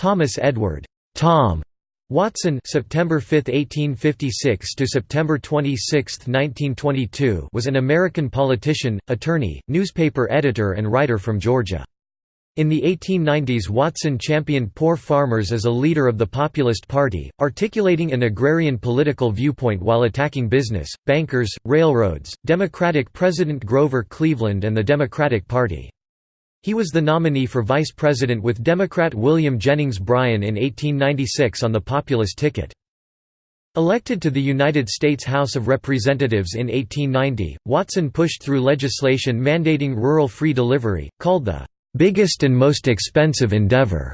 Thomas Edward Tom Watson September 5, 1856 to September 26, 1922 was an American politician, attorney, newspaper editor and writer from Georgia. In the 1890s Watson championed poor farmers as a leader of the Populist Party, articulating an agrarian political viewpoint while attacking business, bankers, railroads, Democratic President Grover Cleveland and the Democratic Party. He was the nominee for vice president with Democrat William Jennings Bryan in 1896 on the Populist ticket. Elected to the United States House of Representatives in 1890, Watson pushed through legislation mandating rural free delivery, called the "...biggest and most expensive endeavor,"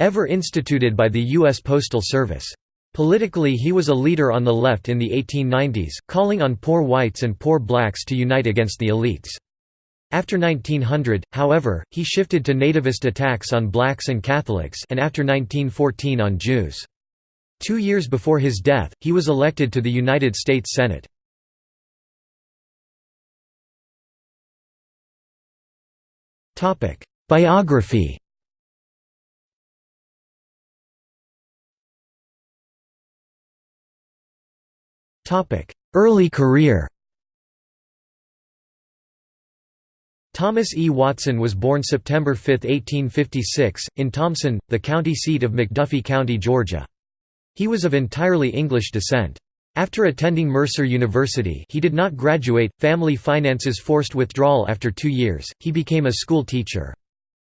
ever instituted by the U.S. Postal Service. Politically he was a leader on the left in the 1890s, calling on poor whites and poor blacks to unite against the elites. After 1900, however, he shifted to nativist attacks on blacks and Catholics and after 1914 on Jews. Two years before his death, he was elected to the United States Senate. Biography Early career Thomas E. Watson was born September 5, 1856, in Thompson, the county seat of McDuffie County, Georgia. He was of entirely English descent. After attending Mercer University he did not graduate, family finances forced withdrawal after two years, he became a school teacher.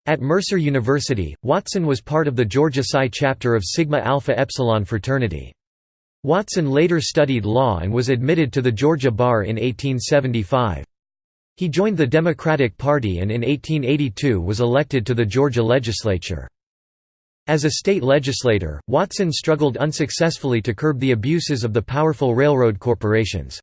At Mercer University, Watson was part of the Georgia Psi chapter of Sigma Alpha Epsilon fraternity. Watson later studied law and was admitted to the Georgia bar in 1875. He joined the Democratic Party and in 1882 was elected to the Georgia legislature. As a state legislator, Watson struggled unsuccessfully to curb the abuses of the powerful railroad corporations.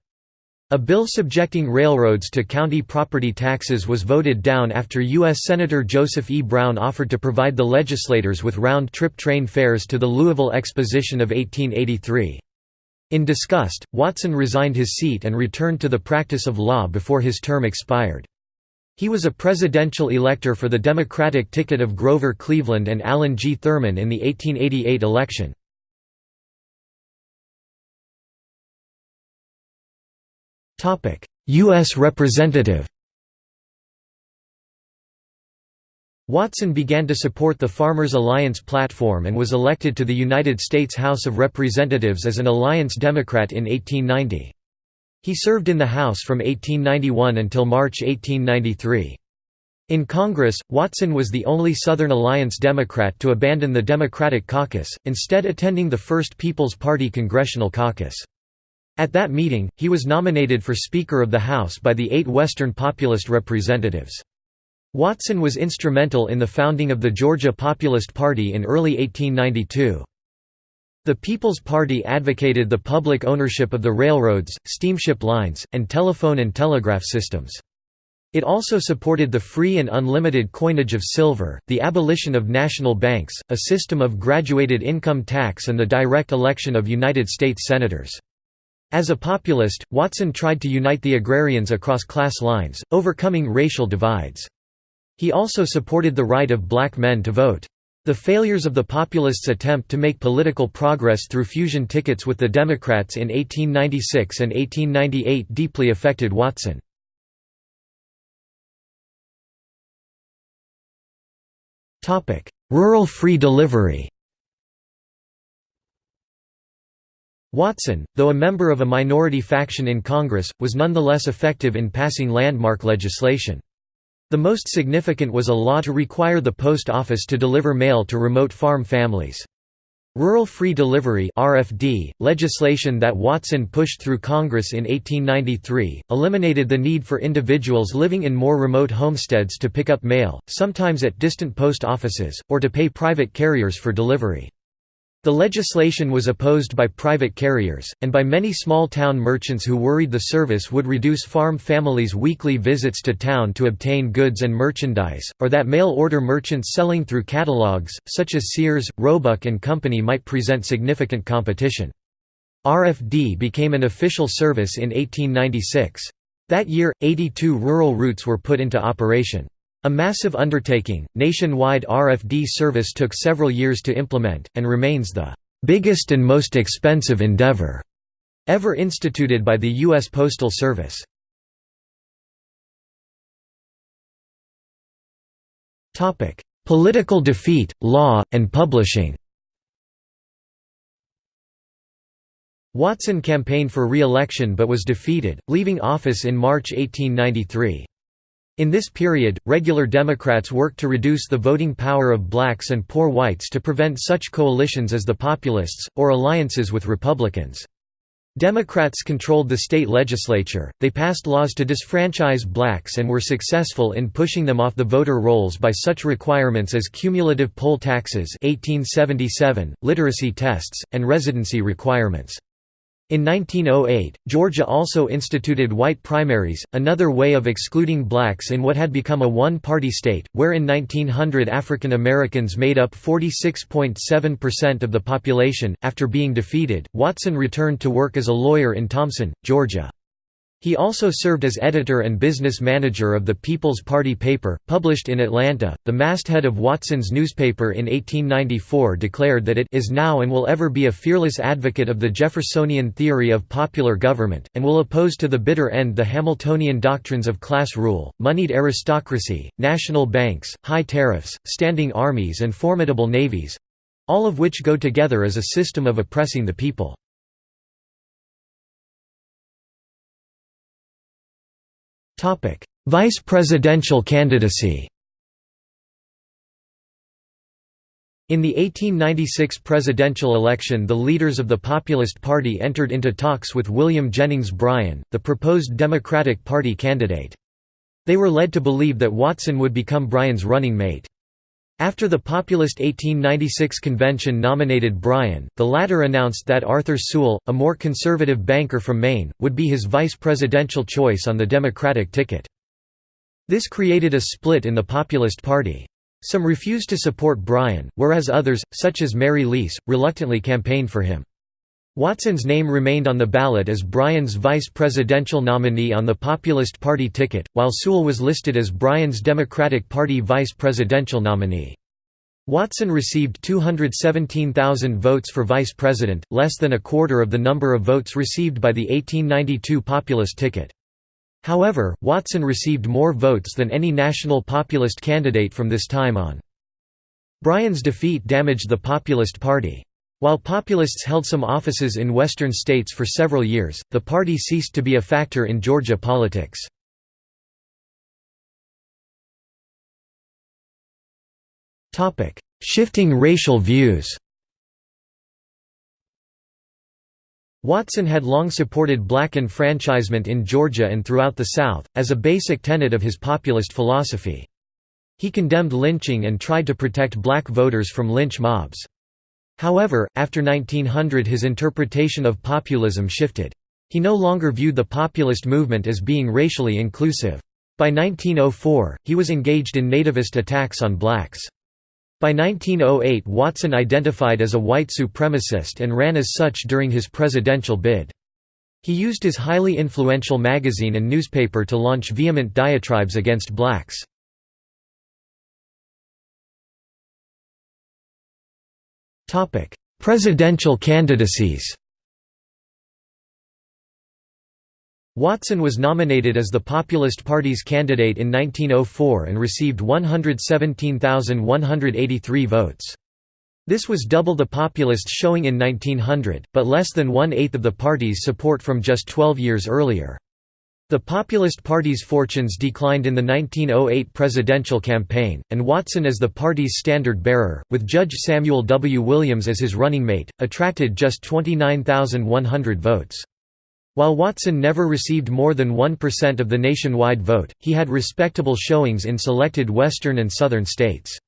A bill subjecting railroads to county property taxes was voted down after U.S. Senator Joseph E. Brown offered to provide the legislators with round-trip train fares to the Louisville Exposition of 1883. In disgust, Watson resigned his seat and returned to the practice of law before his term expired. He was a presidential elector for the Democratic ticket of Grover Cleveland and Allen G. Thurman in the 1888 election. U.S. Representative Watson began to support the Farmers Alliance platform and was elected to the United States House of Representatives as an Alliance Democrat in 1890. He served in the House from 1891 until March 1893. In Congress, Watson was the only Southern Alliance Democrat to abandon the Democratic caucus, instead attending the First People's Party Congressional Caucus. At that meeting, he was nominated for Speaker of the House by the eight Western Populist representatives. Watson was instrumental in the founding of the Georgia Populist Party in early 1892. The People's Party advocated the public ownership of the railroads, steamship lines, and telephone and telegraph systems. It also supported the free and unlimited coinage of silver, the abolition of national banks, a system of graduated income tax and the direct election of United States Senators. As a populist, Watson tried to unite the agrarians across class lines, overcoming racial divides. He also supported the right of black men to vote. The failures of the populists' attempt to make political progress through fusion tickets with the Democrats in 1896 and 1898 deeply affected Watson. Rural free delivery Watson, though a member of a minority faction in Congress, was nonetheless effective in passing landmark legislation. The most significant was a law to require the post office to deliver mail to remote farm families. Rural Free Delivery RFD, legislation that Watson pushed through Congress in 1893, eliminated the need for individuals living in more remote homesteads to pick up mail, sometimes at distant post offices, or to pay private carriers for delivery. The legislation was opposed by private carriers, and by many small-town merchants who worried the service would reduce farm families' weekly visits to town to obtain goods and merchandise, or that mail-order merchants selling through catalogs, such as Sears, Roebuck and Company might present significant competition. RFD became an official service in 1896. That year, 82 rural routes were put into operation. A massive undertaking, nationwide RFD service took several years to implement, and remains the biggest and most expensive endeavor ever instituted by the U.S. Postal Service. Political defeat, law, and publishing Watson campaigned for re-election but was defeated, leaving office in March 1893. In this period, regular Democrats worked to reduce the voting power of blacks and poor whites to prevent such coalitions as the Populists, or alliances with Republicans. Democrats controlled the state legislature, they passed laws to disfranchise blacks and were successful in pushing them off the voter rolls by such requirements as cumulative poll taxes 1877, literacy tests, and residency requirements. In 1908, Georgia also instituted white primaries, another way of excluding blacks in what had become a one-party state, where in 1900 African Americans made up 46.7% of the population. After being defeated, Watson returned to work as a lawyer in Thompson, Georgia. He also served as editor and business manager of the People's Party paper, published in Atlanta. The masthead of Watson's newspaper in 1894 declared that it is now and will ever be a fearless advocate of the Jeffersonian theory of popular government, and will oppose to the bitter end the Hamiltonian doctrines of class rule, moneyed aristocracy, national banks, high tariffs, standing armies, and formidable navies all of which go together as a system of oppressing the people. Topic: Vice presidential candidacy. In the 1896 presidential election the leaders of the Populist Party entered into talks with William Jennings Bryan, the proposed Democratic Party candidate. They were led to believe that Watson would become Bryan's running mate. After the populist 1896 convention nominated Bryan, the latter announced that Arthur Sewall, a more conservative banker from Maine, would be his vice presidential choice on the Democratic ticket. This created a split in the Populist Party. Some refused to support Bryan, whereas others, such as Mary Lease, reluctantly campaigned for him. Watson's name remained on the ballot as Bryan's vice presidential nominee on the Populist Party ticket, while Sewall was listed as Bryan's Democratic Party vice presidential nominee. Watson received 217,000 votes for vice president, less than a quarter of the number of votes received by the 1892 Populist ticket. However, Watson received more votes than any national populist candidate from this time on. Bryan's defeat damaged the Populist Party. While populists held some offices in western states for several years, the party ceased to be a factor in Georgia politics. Shifting racial views Watson had long supported black enfranchisement in Georgia and throughout the South, as a basic tenet of his populist philosophy. He condemned lynching and tried to protect black voters from lynch mobs. However, after 1900 his interpretation of populism shifted. He no longer viewed the populist movement as being racially inclusive. By 1904, he was engaged in nativist attacks on blacks. By 1908 Watson identified as a white supremacist and ran as such during his presidential bid. He used his highly influential magazine and newspaper to launch vehement diatribes against blacks. Presidential candidacies Watson was nominated as the Populist Party's candidate in 1904 and received 117,183 votes. This was double the Populists' showing in 1900, but less than one-eighth of the party's support from just 12 years earlier. The Populist Party's fortunes declined in the 1908 presidential campaign, and Watson as the party's standard-bearer, with Judge Samuel W. Williams as his running mate, attracted just 29,100 votes. While Watson never received more than 1% of the nationwide vote, he had respectable showings in selected western and southern states.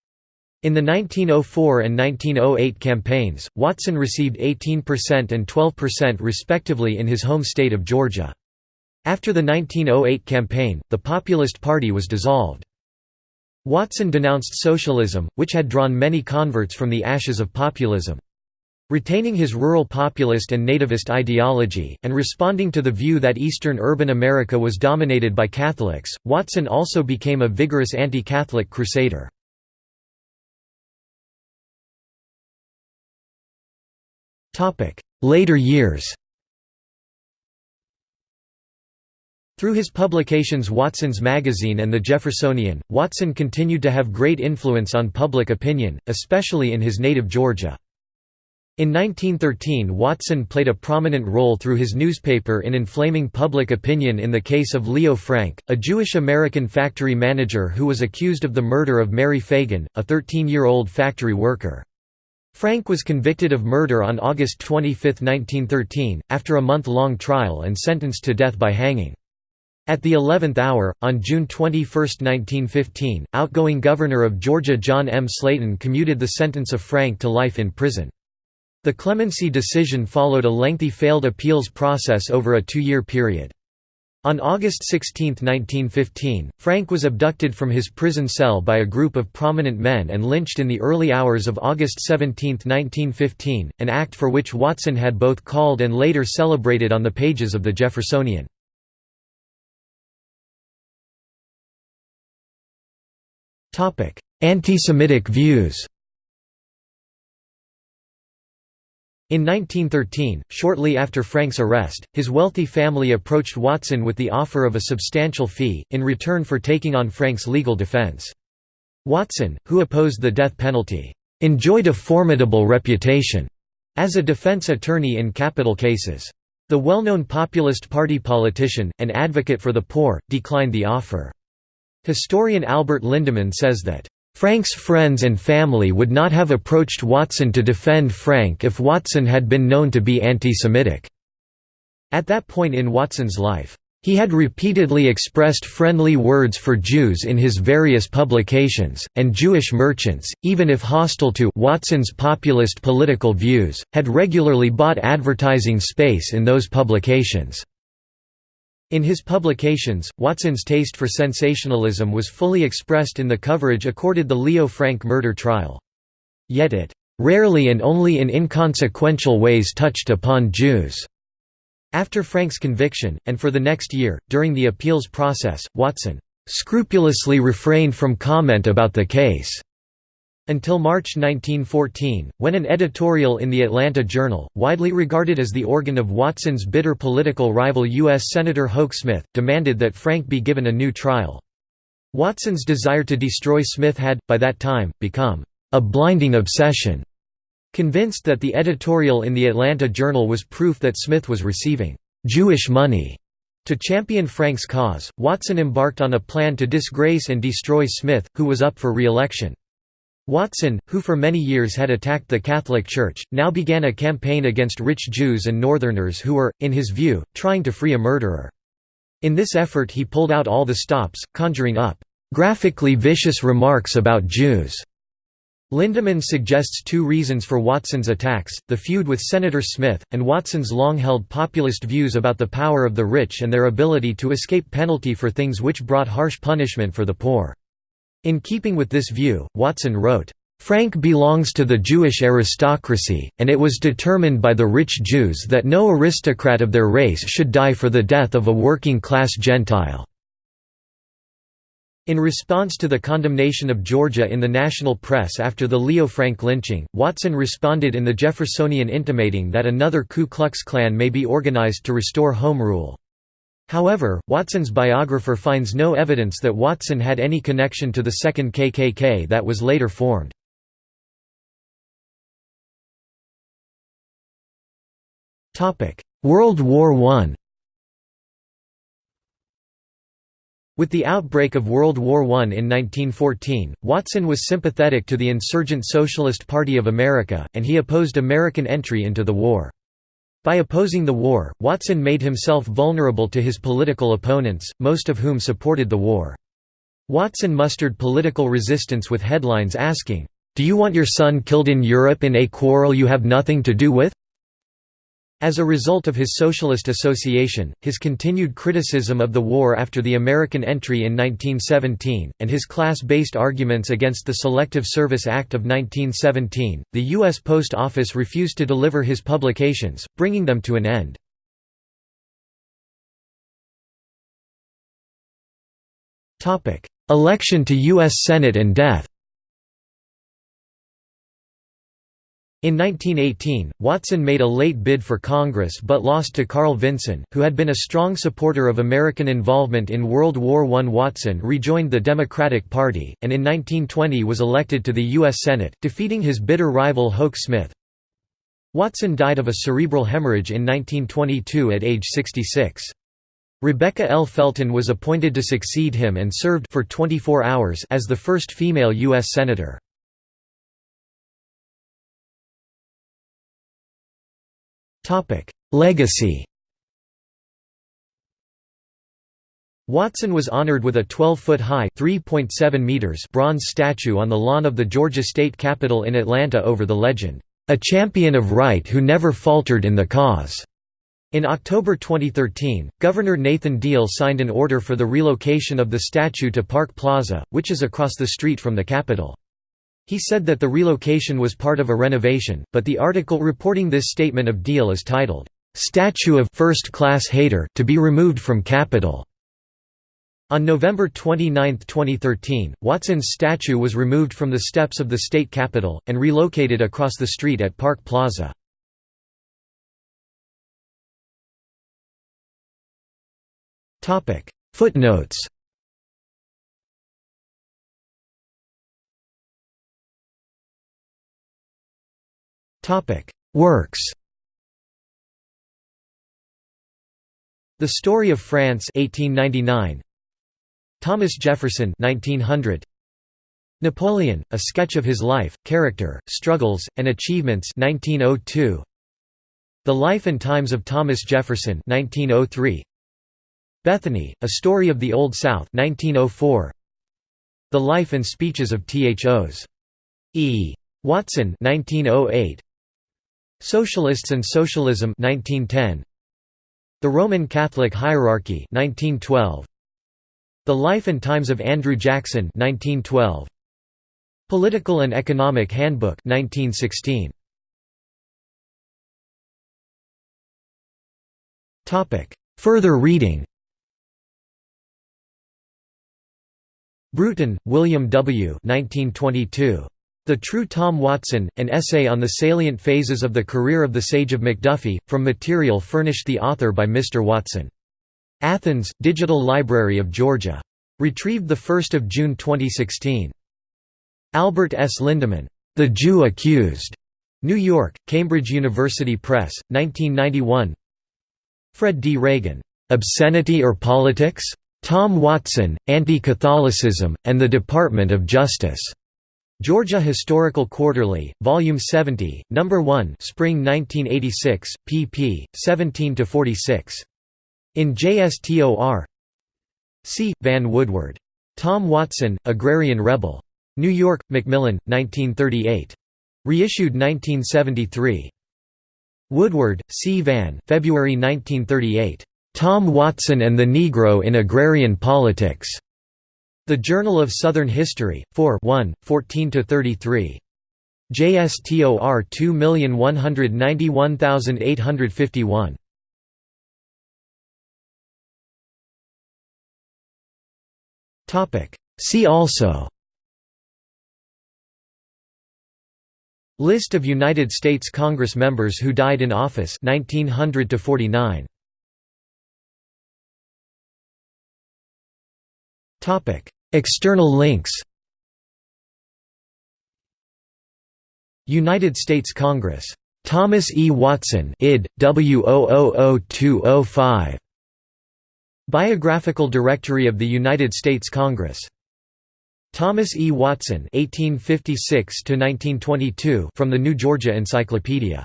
In the 1904 and 1908 campaigns, Watson received 18% and 12% respectively in his home state of Georgia. After the 1908 campaign, the Populist Party was dissolved. Watson denounced socialism, which had drawn many converts from the ashes of populism. Retaining his rural populist and nativist ideology, and responding to the view that eastern urban America was dominated by Catholics, Watson also became a vigorous anti-Catholic crusader. Later years Through his publications Watson's Magazine and The Jeffersonian, Watson continued to have great influence on public opinion, especially in his native Georgia. In 1913 Watson played a prominent role through his newspaper in inflaming public opinion in the case of Leo Frank, a Jewish-American factory manager who was accused of the murder of Mary Fagan, a 13-year-old factory worker. Frank was convicted of murder on August 25, 1913, after a month-long trial and sentenced to death by hanging. At the 11th hour, on June 21, 1915, outgoing Governor of Georgia John M. Slaton commuted the sentence of Frank to life in prison. The clemency decision followed a lengthy failed appeals process over a two-year period. On August 16, 1915, Frank was abducted from his prison cell by a group of prominent men and lynched in the early hours of August 17, 1915, an act for which Watson had both called and later celebrated on the pages of the Jeffersonian. Anti-Semitic views In 1913, shortly after Frank's arrest, his wealthy family approached Watson with the offer of a substantial fee, in return for taking on Frank's legal defense. Watson, who opposed the death penalty, enjoyed a formidable reputation as a defense attorney in capital cases. The well-known Populist Party politician, and advocate for the poor, declined the offer. Historian Albert Lindemann says that Frank's friends and family would not have approached Watson to defend Frank if Watson had been known to be anti-Semitic. At that point in Watson's life, he had repeatedly expressed friendly words for Jews in his various publications, and Jewish merchants, even if hostile to Watson's populist political views, had regularly bought advertising space in those publications. In his publications, Watson's taste for sensationalism was fully expressed in the coverage accorded the Leo Frank murder trial. Yet it rarely and only in inconsequential ways touched upon Jews. After Frank's conviction, and for the next year, during the appeals process, Watson scrupulously refrained from comment about the case. Until March 1914, when an editorial in the Atlanta Journal, widely regarded as the organ of Watson's bitter political rival U.S. Senator Hoke Smith, demanded that Frank be given a new trial. Watson's desire to destroy Smith had, by that time, become a blinding obsession. Convinced that the editorial in the Atlanta Journal was proof that Smith was receiving Jewish money to champion Frank's cause, Watson embarked on a plan to disgrace and destroy Smith, who was up for re-election. Watson, who for many years had attacked the Catholic Church, now began a campaign against rich Jews and Northerners who were, in his view, trying to free a murderer. In this effort he pulled out all the stops, conjuring up, "...graphically vicious remarks about Jews." Lindemann suggests two reasons for Watson's attacks, the feud with Senator Smith, and Watson's long-held populist views about the power of the rich and their ability to escape penalty for things which brought harsh punishment for the poor. In keeping with this view, Watson wrote, Frank belongs to the Jewish aristocracy, and it was determined by the rich Jews that no aristocrat of their race should die for the death of a working-class Gentile." In response to the condemnation of Georgia in the national press after the Leo Frank lynching, Watson responded in the Jeffersonian intimating that another Ku Klux Klan may be organized to restore home rule. However, Watson's biographer finds no evidence that Watson had any connection to the second KKK that was later formed. World War I With the outbreak of World War I in 1914, Watson was sympathetic to the insurgent Socialist Party of America, and he opposed American entry into the war. By opposing the war, Watson made himself vulnerable to his political opponents, most of whom supported the war. Watson mustered political resistance with headlines asking, "'Do you want your son killed in Europe in a quarrel you have nothing to do with?' As a result of his socialist association, his continued criticism of the war after the American entry in 1917, and his class-based arguments against the Selective Service Act of 1917, the U.S. Post Office refused to deliver his publications, bringing them to an end. Election to U.S. Senate and death In 1918, Watson made a late bid for Congress but lost to Carl Vinson, who had been a strong supporter of American involvement in World War I. Watson rejoined the Democratic Party, and in 1920 was elected to the U.S. Senate, defeating his bitter rival Hoke Smith. Watson died of a cerebral hemorrhage in 1922 at age 66. Rebecca L. Felton was appointed to succeed him and served for 24 hours as the first female U.S. Senator. Legacy Watson was honored with a 12-foot-high bronze statue on the lawn of the Georgia State Capitol in Atlanta over the legend, "...a champion of right who never faltered in the cause." In October 2013, Governor Nathan Deal signed an order for the relocation of the statue to Park Plaza, which is across the street from the Capitol. He said that the relocation was part of a renovation, but the article reporting this statement of Deal is titled, "'Statue of First-Class Hater to be removed from Capitol". On November 29, 2013, Watson's statue was removed from the steps of the state capitol, and relocated across the street at Park Plaza. Footnotes Works The Story of France 1899 Thomas Jefferson 1900 Napoleon A Sketch of His Life Character Struggles and Achievements 1902 The Life and Times of Thomas Jefferson 1903 Bethany A Story of the Old South 1904 The Life and Speeches of Thos. E. Watson 1908 Socialists and Socialism 1910 The Roman Catholic Hierarchy 1912 The Life and Times of Andrew Jackson 1912 Political and Economic Handbook 1916 Topic. Further reading Brewton, William W. 1922 the True Tom Watson, an essay on the salient phases of the career of the Sage of McDuffie, from material furnished the author by Mr. Watson. Athens, Digital Library of Georgia. Retrieved 1 June 2016. Albert S. Lindemann. The Jew Accused. New York, Cambridge University Press, 1991 Fred D. Ragan. Obscenity or Politics? Tom Watson, Anti-Catholicism, and the Department of Justice. Georgia Historical Quarterly, Volume 70, No. 1 Spring 1986, pp. 17–46. In JSTOR C. Vann Woodward. Tom Watson, Agrarian Rebel. New York, Macmillan, 1938. Reissued 1973. Woodward, C. Vann February 1938. Tom Watson and the Negro in Agrarian Politics. The Journal of Southern History, 4 1, 14–33. JSTOR 2191851. See also List of United States Congress members who died in office 1900 to 49 Topic External links United States Congress. Thomas E. Watson id. W000205. Biographical Directory of the United States Congress. Thomas E. Watson (1856–1922) from the New Georgia Encyclopedia.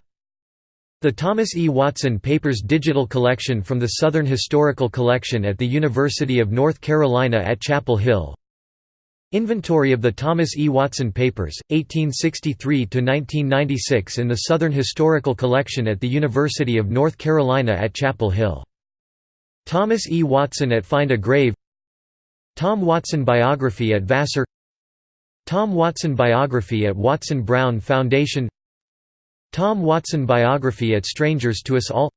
The Thomas E. Watson Papers digital collection from the Southern Historical Collection at the University of North Carolina at Chapel Hill Inventory of the Thomas E. Watson Papers, 1863–1996 in the Southern Historical Collection at the University of North Carolina at Chapel Hill. Thomas E. Watson at Find a Grave Tom Watson Biography at Vassar Tom Watson Biography at Watson Brown Foundation Tom Watson Biography at Strangers to Us All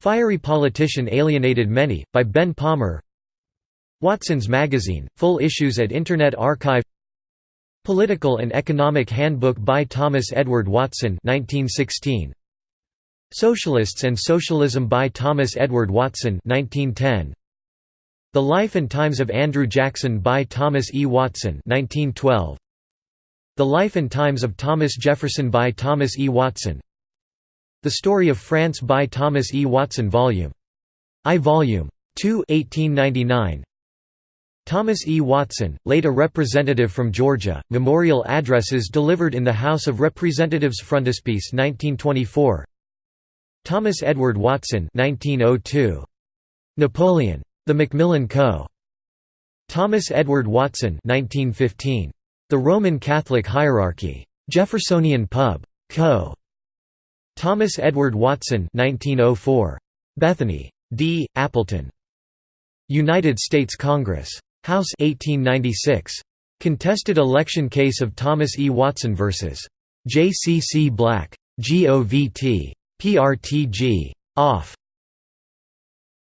Fiery Politician Alienated Many, by Ben Palmer Watson's Magazine, full issues at Internet Archive Political and Economic Handbook by Thomas Edward Watson 1916. Socialists and Socialism by Thomas Edward Watson 1910. The Life and Times of Andrew Jackson by Thomas E. Watson 1912. The Life and Times of Thomas Jefferson by Thomas E. Watson The Story of France by Thomas E. Watson Vol. I Vol. 2 1899. Thomas E. Watson, late a representative from Georgia, memorial addresses delivered in the House of Representatives Frontispiece 1924 Thomas Edward Watson 1902. Napoleon. The Macmillan Co. Thomas Edward Watson 1915. The Roman Catholic Hierarchy. Jeffersonian Pub. Co. Thomas Edward Watson 1904. Bethany. D. Appleton. United States Congress. House 1896. Contested election case of Thomas E. Watson vs. J. C. C. Black. GOVT. PRTG. Off.